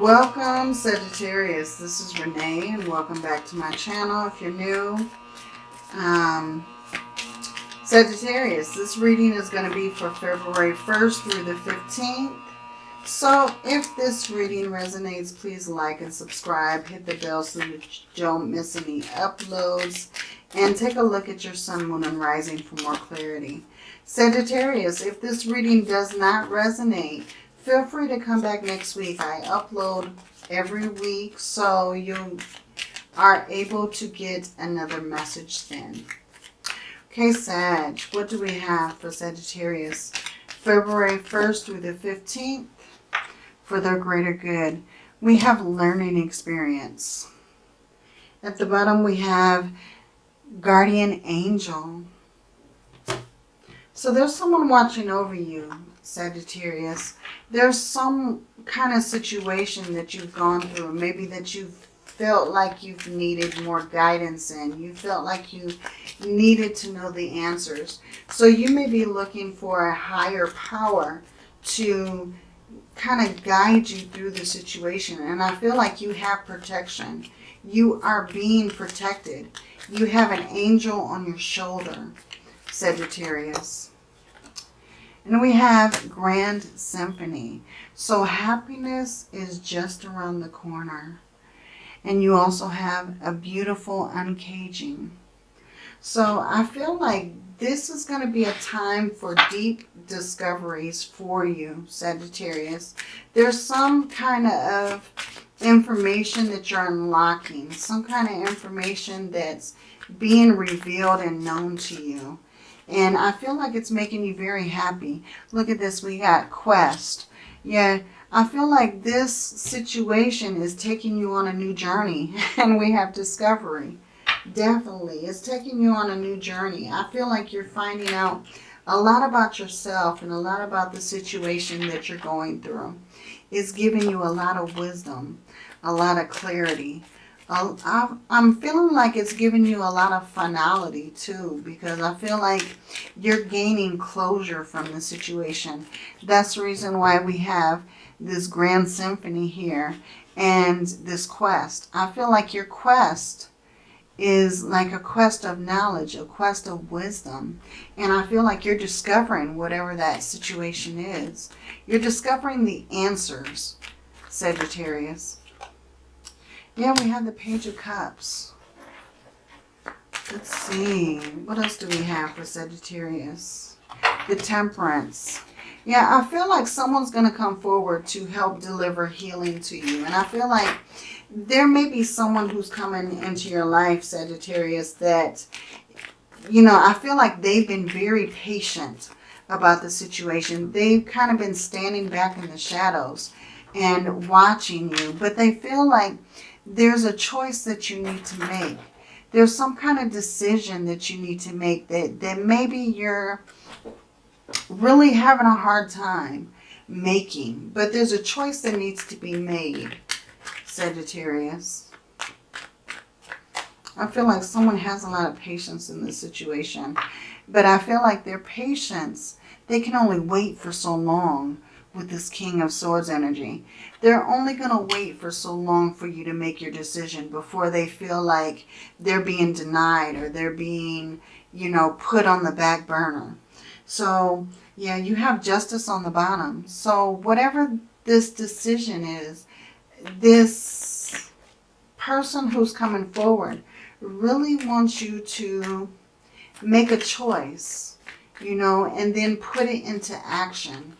Welcome Sagittarius, this is Renee and welcome back to my channel if you're new. Um, Sagittarius, this reading is going to be for February 1st through the 15th. So if this reading resonates, please like and subscribe. Hit the bell so that you don't miss any uploads. And take a look at your sun, moon, and rising for more clarity. Sagittarius, if this reading does not resonate, feel free to come back next week. I upload every week, so you are able to get another message then. Okay, Sag, what do we have for Sagittarius? February 1st through the 15th for their greater good. We have learning experience. At the bottom we have guardian angel. So there's someone watching over you, Sagittarius. There's some kind of situation that you've gone through. Maybe that you've felt like you've needed more guidance in. You felt like you needed to know the answers. So you may be looking for a higher power to kind of guide you through the situation. And I feel like you have protection. You are being protected. You have an angel on your shoulder, Sagittarius. And we have Grand Symphony. So happiness is just around the corner. And you also have a beautiful uncaging. So I feel like this is going to be a time for deep discoveries for you, Sagittarius. There's some kind of information that you're unlocking, some kind of information that's being revealed and known to you. And I feel like it's making you very happy. Look at this. We got quest. Yeah, I feel like this situation is taking you on a new journey. And we have discovery. Definitely. It's taking you on a new journey. I feel like you're finding out a lot about yourself and a lot about the situation that you're going through. It's giving you a lot of wisdom, a lot of clarity. Um, I'm feeling like it's giving you a lot of finality too because I feel like you're gaining closure from the situation. That's the reason why we have this grand symphony here and this quest. I feel like your quest is like a quest of knowledge, a quest of wisdom. And I feel like you're discovering whatever that situation is. You're discovering the answers, Sagittarius. Yeah, we have the Page of Cups. Let's see. What else do we have for Sagittarius? The Temperance. Yeah, I feel like someone's going to come forward to help deliver healing to you. And I feel like there may be someone who's coming into your life, Sagittarius, that, you know, I feel like they've been very patient about the situation. They've kind of been standing back in the shadows and watching you, but they feel like there's a choice that you need to make. There's some kind of decision that you need to make that, that maybe you're really having a hard time making, but there's a choice that needs to be made. Sagittarius. I feel like someone has a lot of patience in this situation. But I feel like their patience, they can only wait for so long with this King of Swords energy. They're only going to wait for so long for you to make your decision before they feel like they're being denied or they're being, you know, put on the back burner. So, yeah, you have justice on the bottom. So whatever this decision is, this person who's coming forward really wants you to make a choice, you know, and then put it into action.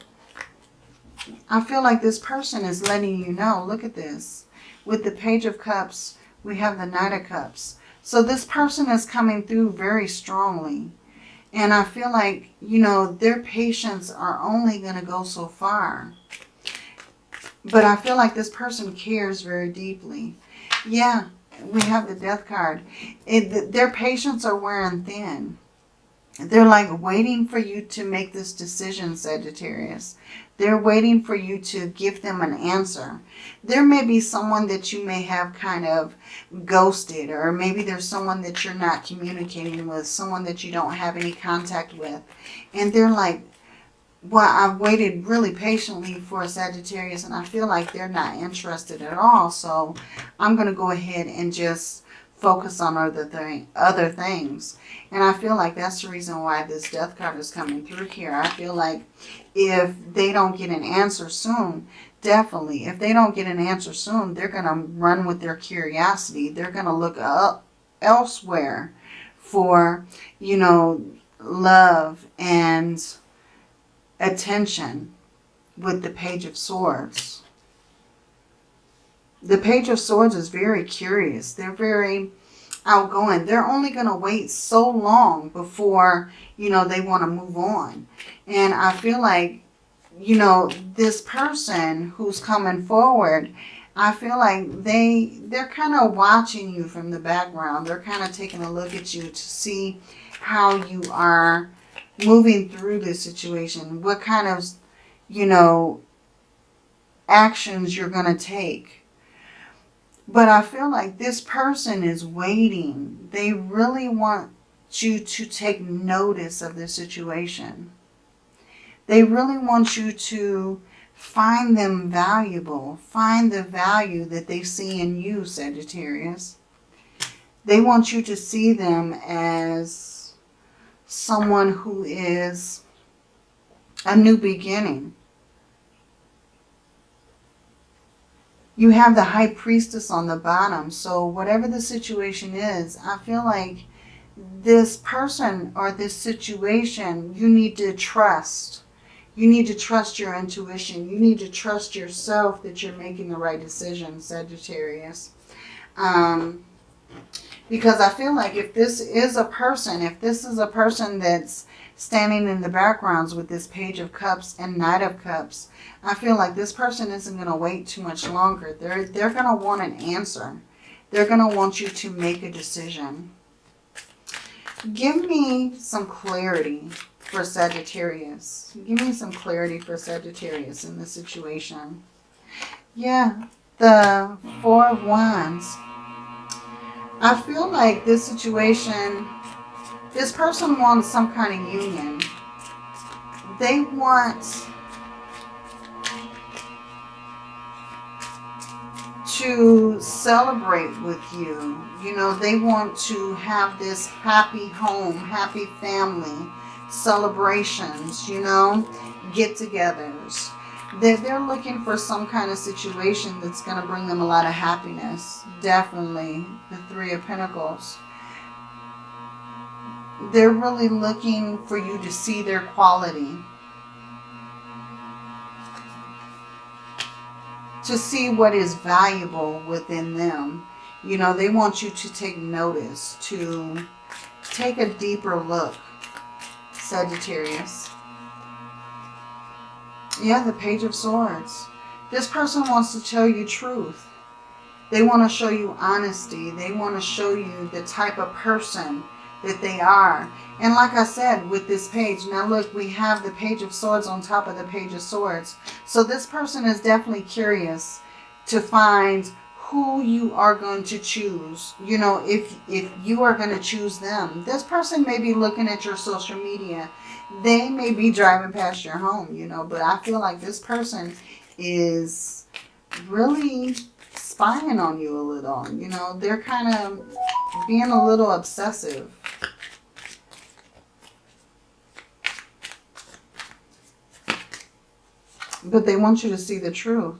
I feel like this person is letting you know, look at this. With the Page of Cups, we have the Knight of Cups. So this person is coming through very strongly. And I feel like, you know, their patience are only going to go so far. But I feel like this person cares very deeply. Yeah, we have the death card. It, their patience are wearing thin. They're like waiting for you to make this decision, Sagittarius. They're waiting for you to give them an answer. There may be someone that you may have kind of ghosted or maybe there's someone that you're not communicating with, someone that you don't have any contact with. And they're like well, I've waited really patiently for a Sagittarius and I feel like they're not interested at all. So I'm going to go ahead and just focus on other, thing, other things. And I feel like that's the reason why this death card is coming through here. I feel like if they don't get an answer soon, definitely, if they don't get an answer soon, they're going to run with their curiosity. They're going to look up elsewhere for, you know, love and attention with the Page of Swords. The Page of Swords is very curious. They're very outgoing. They're only going to wait so long before, you know, they want to move on. And I feel like, you know, this person who's coming forward, I feel like they, they're kind of watching you from the background. They're kind of taking a look at you to see how you are moving through this situation. What kind of, you know, actions you're going to take. But I feel like this person is waiting. They really want you to take notice of the situation. They really want you to find them valuable. Find the value that they see in you, Sagittarius. They want you to see them as someone who is a new beginning. You have the high priestess on the bottom. So whatever the situation is, I feel like this person or this situation, you need to trust. You need to trust your intuition. You need to trust yourself that you're making the right decision, Sagittarius. Um, because I feel like if this is a person, if this is a person that's standing in the backgrounds with this Page of Cups and Knight of Cups, I feel like this person isn't going to wait too much longer. They're, they're going to want an answer. They're going to want you to make a decision. Give me some clarity for Sagittarius. Give me some clarity for Sagittarius in this situation. Yeah, the Four of Wands. I feel like this situation, this person wants some kind of union. They want to celebrate with you. You know, they want to have this happy home, happy family, celebrations, you know, get-togethers. They're, they're looking for some kind of situation that's going to bring them a lot of happiness. Definitely. The Three of Pentacles. They're really looking for you to see their quality. To see what is valuable within them. You know, they want you to take notice, to take a deeper look, Sagittarius. Yeah, the Page of Swords. This person wants to tell you truth. They want to show you honesty. They want to show you the type of person that they are. And like I said with this page, now look, we have the Page of Swords on top of the Page of Swords. So this person is definitely curious to find who you are going to choose. You know, if, if you are going to choose them. This person may be looking at your social media they may be driving past your home, you know, but I feel like this person is really spying on you a little. You know, they're kind of being a little obsessive. But they want you to see the truth.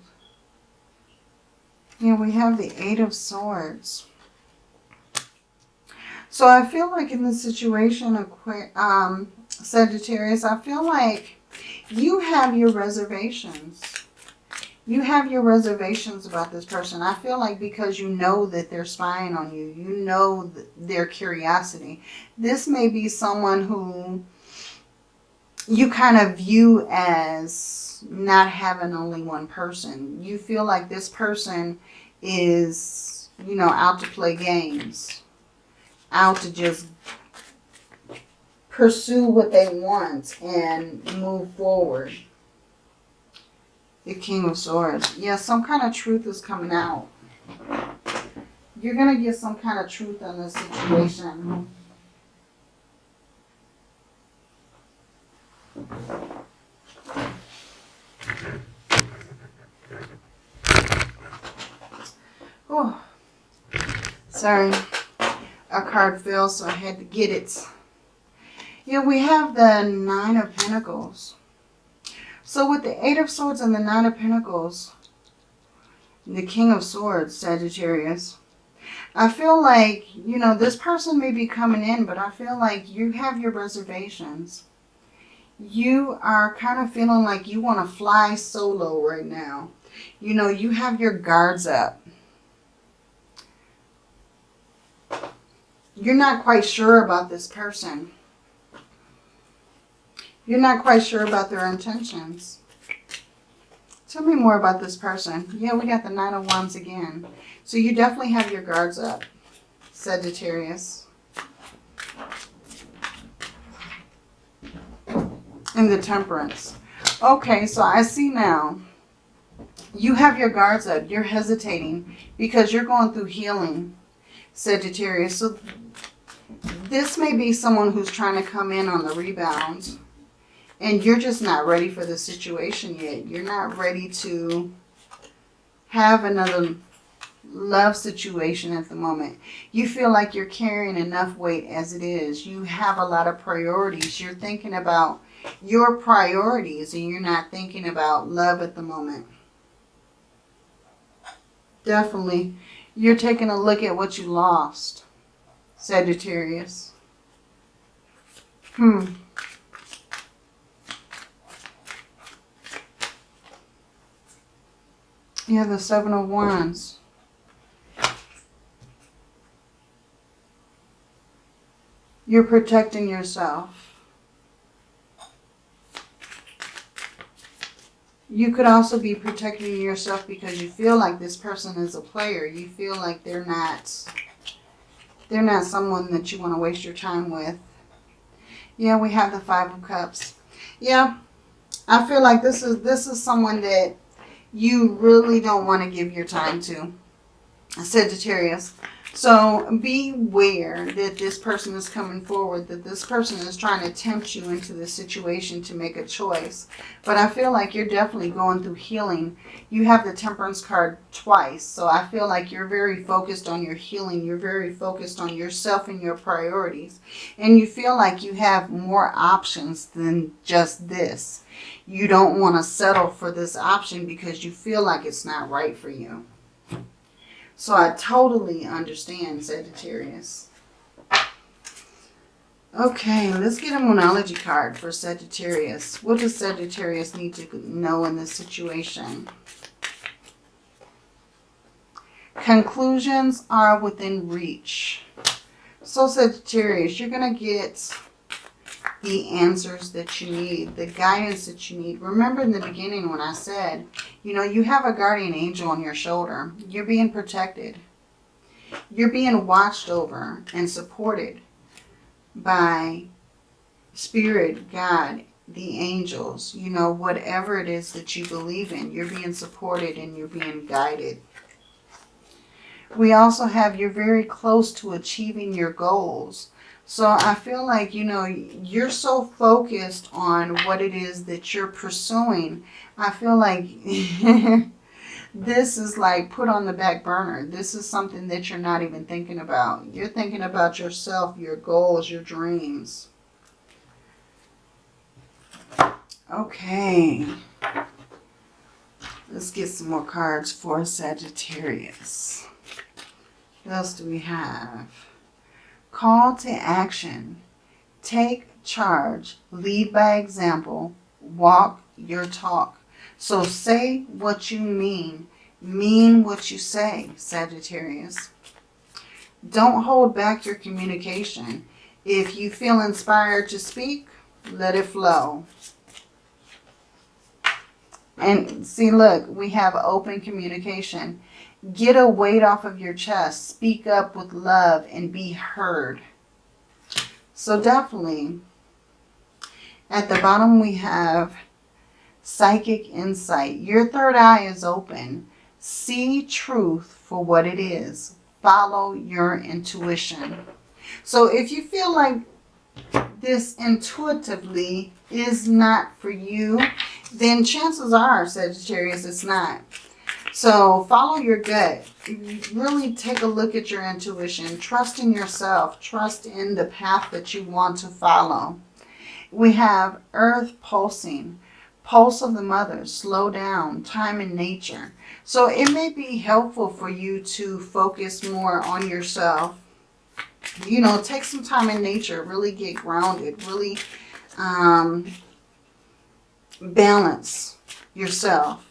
Yeah, we have the Eight of Swords. So I feel like in this situation, um, Sagittarius, I feel like you have your reservations. You have your reservations about this person. I feel like because you know that they're spying on you, you know their curiosity. This may be someone who you kind of view as not having only one person. You feel like this person is, you know, out to play games. Out to just pursue what they want and move forward. The King of Swords. Yeah, some kind of truth is coming out. You're going to get some kind of truth on this situation. Oh, sorry. A card fell, so I had to get it. Yeah, we have the Nine of Pentacles. So with the Eight of Swords and the Nine of Pentacles, the King of Swords, Sagittarius, I feel like, you know, this person may be coming in, but I feel like you have your reservations. You are kind of feeling like you want to fly solo right now. You know, you have your guards up. You're not quite sure about this person. You're not quite sure about their intentions. Tell me more about this person. Yeah, we got the Nine oh of Wands again. So you definitely have your guards up, Sagittarius. And the Temperance. Okay, so I see now. You have your guards up. You're hesitating because you're going through healing, Sagittarius. So this may be someone who's trying to come in on the rebound. And you're just not ready for the situation yet. You're not ready to have another love situation at the moment. You feel like you're carrying enough weight as it is. You have a lot of priorities. You're thinking about your priorities and you're not thinking about love at the moment. Definitely. You're taking a look at what you lost, Sagittarius. Hmm. Yeah, the Seven of Wands. You're protecting yourself. You could also be protecting yourself because you feel like this person is a player. You feel like they're not, they're not someone that you want to waste your time with. Yeah, we have the Five of Cups. Yeah, I feel like this is this is someone that you really don't want to give your time to. Sagittarius. So beware that this person is coming forward, that this person is trying to tempt you into the situation to make a choice. But I feel like you're definitely going through healing. You have the temperance card twice. So I feel like you're very focused on your healing. You're very focused on yourself and your priorities. And you feel like you have more options than just this. You don't want to settle for this option because you feel like it's not right for you. So I totally understand Sagittarius. Okay, let's get a monology card for Sagittarius. What does Sagittarius need to know in this situation? Conclusions are within reach. So Sagittarius, you're going to get the answers that you need, the guidance that you need. Remember in the beginning when I said, you know, you have a guardian angel on your shoulder. You're being protected. You're being watched over and supported by Spirit, God, the angels, you know, whatever it is that you believe in. You're being supported and you're being guided. We also have you're very close to achieving your goals. So I feel like, you know, you're so focused on what it is that you're pursuing. I feel like this is like put on the back burner. This is something that you're not even thinking about. You're thinking about yourself, your goals, your dreams. Okay. Let's get some more cards for Sagittarius. What else do we have? Call to action. Take charge. Lead by example. Walk your talk. So say what you mean. Mean what you say, Sagittarius. Don't hold back your communication. If you feel inspired to speak, let it flow. And see, look, we have open communication. Get a weight off of your chest. Speak up with love and be heard. So definitely, at the bottom we have psychic insight. Your third eye is open. See truth for what it is. Follow your intuition. So if you feel like this intuitively is not for you, then chances are, Sagittarius, it's not. So follow your gut. Really take a look at your intuition. Trust in yourself. Trust in the path that you want to follow. We have earth pulsing. Pulse of the mother. Slow down. Time in nature. So it may be helpful for you to focus more on yourself. You know, take some time in nature. Really get grounded. Really um, balance yourself.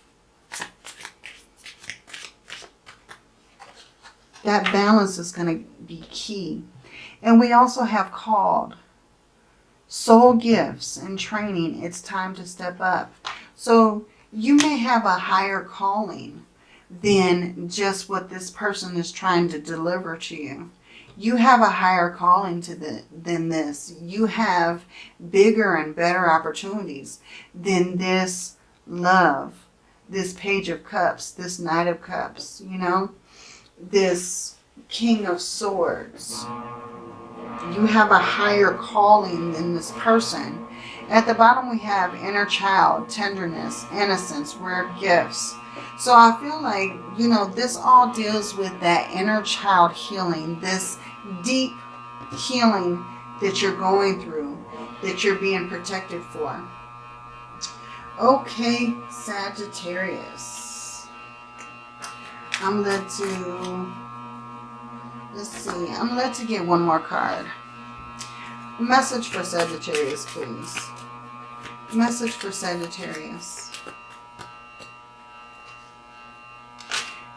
That balance is going to be key. And we also have called soul gifts and training. It's time to step up. So you may have a higher calling than just what this person is trying to deliver to you. You have a higher calling to the, than this. You have bigger and better opportunities than this love, this page of cups, this knight of cups, you know, this king of swords. You have a higher calling than this person. At the bottom we have inner child, tenderness, innocence, rare gifts. So I feel like, you know, this all deals with that inner child healing, this deep healing that you're going through, that you're being protected for. Okay, Sagittarius. I'm led to, let's see, I'm led to get one more card. Message for Sagittarius, please. Message for Sagittarius.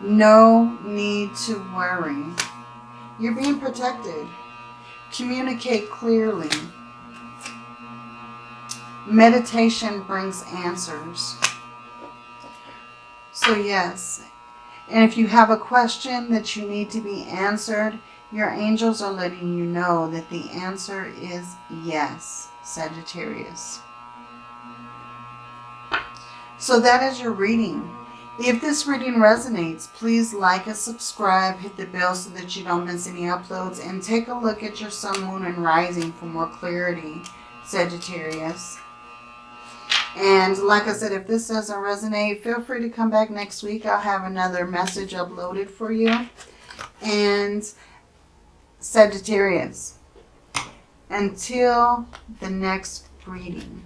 No need to worry. You're being protected. Communicate clearly. Meditation brings answers. So yes, and if you have a question that you need to be answered, your angels are letting you know that the answer is yes, Sagittarius. So that is your reading. If this reading resonates, please like and subscribe, hit the bell so that you don't miss any uploads, and take a look at your sun, moon, and rising for more clarity, Sagittarius. And like I said, if this doesn't resonate, feel free to come back next week. I'll have another message uploaded for you. And Sagittarius, until the next reading,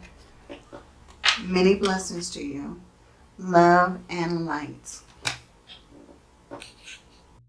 many blessings to you love, and light.